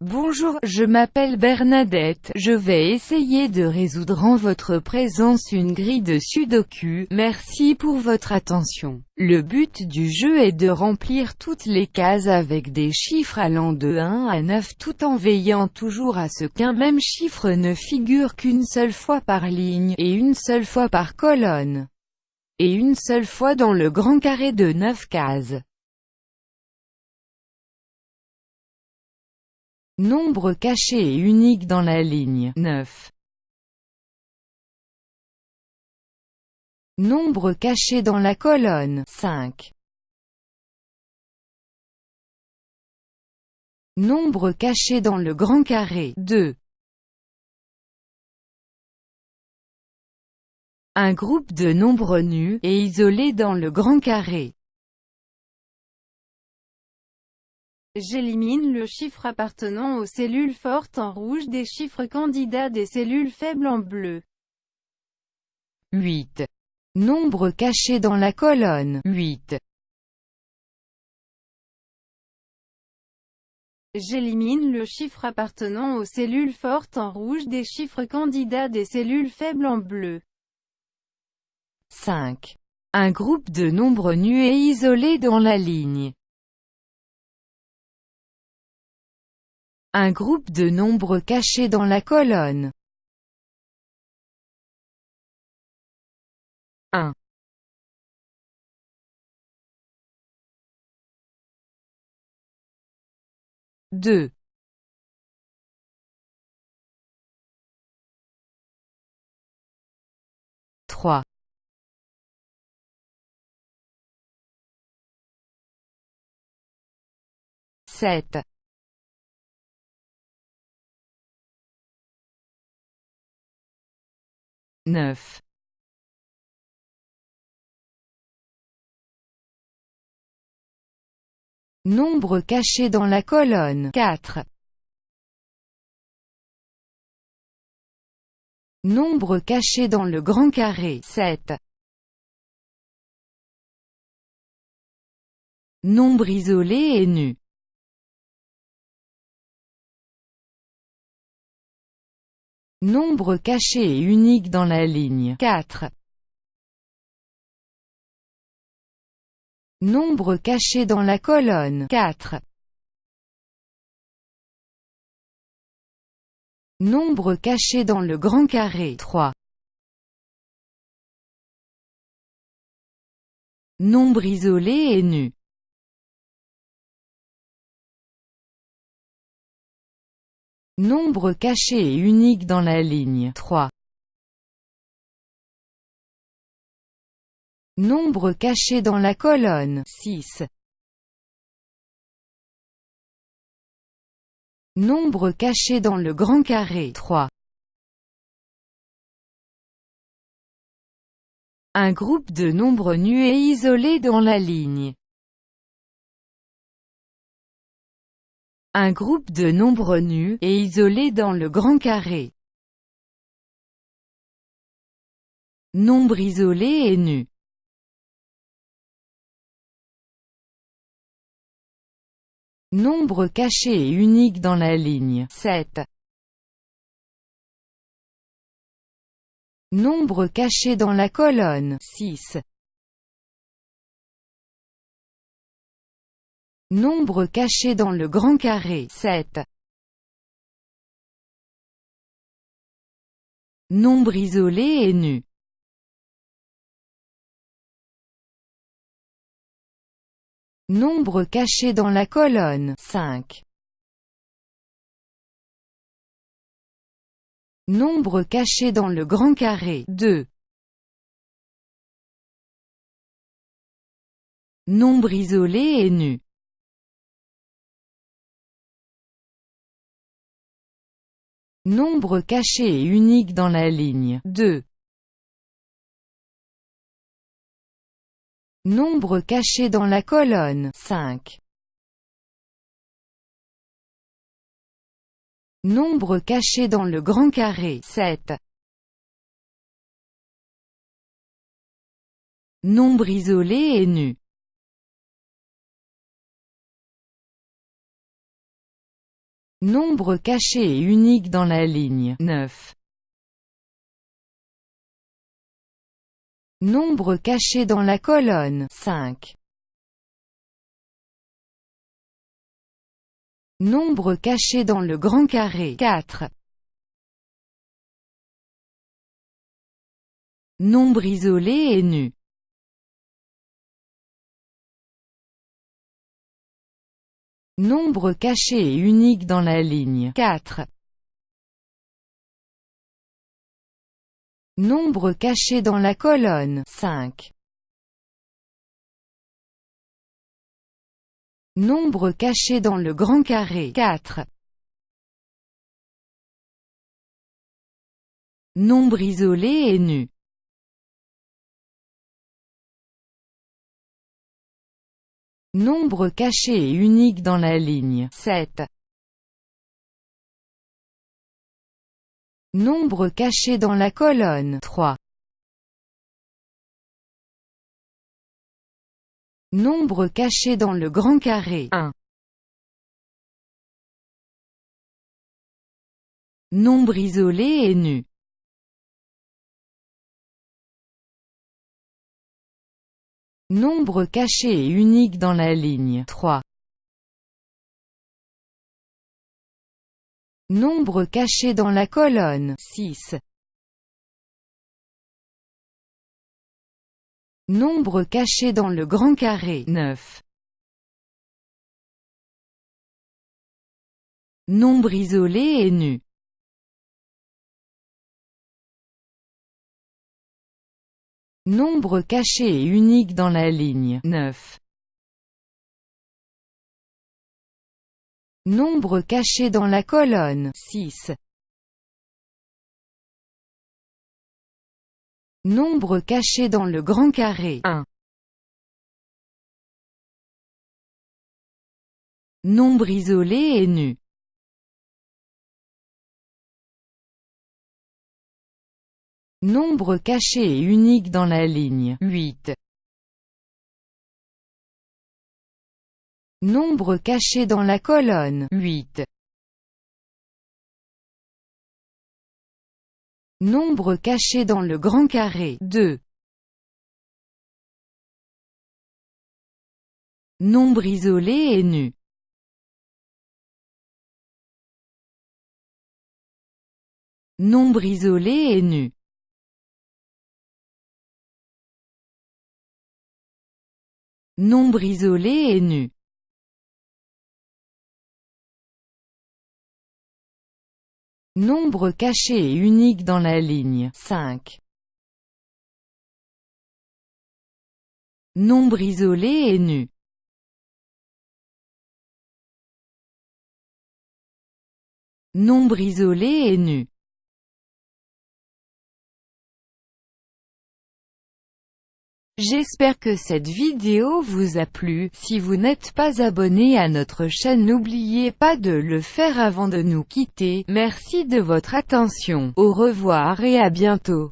Bonjour, je m'appelle Bernadette, je vais essayer de résoudre en votre présence une grille de sudoku, merci pour votre attention. Le but du jeu est de remplir toutes les cases avec des chiffres allant de 1 à 9 tout en veillant toujours à ce qu'un même chiffre ne figure qu'une seule fois par ligne, et une seule fois par colonne, et une seule fois dans le grand carré de 9 cases. Nombre caché et unique dans la ligne 9. Nombre caché dans la colonne 5. Nombre caché dans le grand carré 2. Un groupe de nombres nus, et isolés dans le grand carré J'élimine le chiffre appartenant aux cellules fortes en rouge des chiffres candidats des cellules faibles en bleu. 8. Nombre caché dans la colonne 8. J'élimine le chiffre appartenant aux cellules fortes en rouge des chiffres candidats des cellules faibles en bleu. 5. Un groupe de nombres nus et isolés dans la ligne Un groupe de nombres cachés dans la colonne. 1 2 3 7 9. Nombre caché dans la colonne 4. Nombre caché dans le grand carré 7. Nombre isolé et nu Nombre caché et unique dans la ligne 4. Nombre caché dans la colonne 4. Nombre caché dans le grand carré 3. Nombre isolé et nu Nombre caché et unique dans la ligne 3. Nombre caché dans la colonne 6. Nombre caché dans le grand carré 3. Un groupe de nombres nus et isolés dans la ligne Un groupe de nombres nus, et isolés dans le grand carré. Nombre isolé et nu. Nombre caché et unique dans la ligne 7. Nombre caché dans la colonne 6. Nombre caché dans le grand carré 7. Nombre isolé et nu. Nombre caché dans la colonne 5. Nombre caché dans le grand carré 2. Nombre isolé et nu. Nombre caché et unique dans la ligne 2. Nombre caché dans la colonne 5. Nombre caché dans le grand carré 7. Nombre isolé et nu Nombre caché et unique dans la ligne 9. Nombre caché dans la colonne 5. Nombre caché dans le grand carré 4. Nombre isolé et nu Nombre caché et unique dans la ligne 4. Nombre caché dans la colonne 5. Nombre caché dans le grand carré 4. Nombre isolé et nu Nombre caché et unique dans la ligne 7. Nombre caché dans la colonne 3. Nombre caché dans le grand carré 1. Nombre isolé et nu Nombre caché et unique dans la ligne 3. Nombre caché dans la colonne 6. Nombre caché dans le grand carré 9. Nombre isolé et nu Nombre caché et unique dans la ligne 9. Nombre caché dans la colonne 6. Nombre caché dans le grand carré 1. Nombre isolé et nu Nombre caché et unique dans la ligne 8. Nombre caché dans la colonne 8. Nombre caché dans le grand carré 2. Nombre isolé et nu Nombre isolé et nu Nombre isolé et nu. Nombre caché et unique dans la ligne 5. Nombre isolé et nu. Nombre isolé et nu J'espère que cette vidéo vous a plu, si vous n'êtes pas abonné à notre chaîne n'oubliez pas de le faire avant de nous quitter, merci de votre attention, au revoir et à bientôt.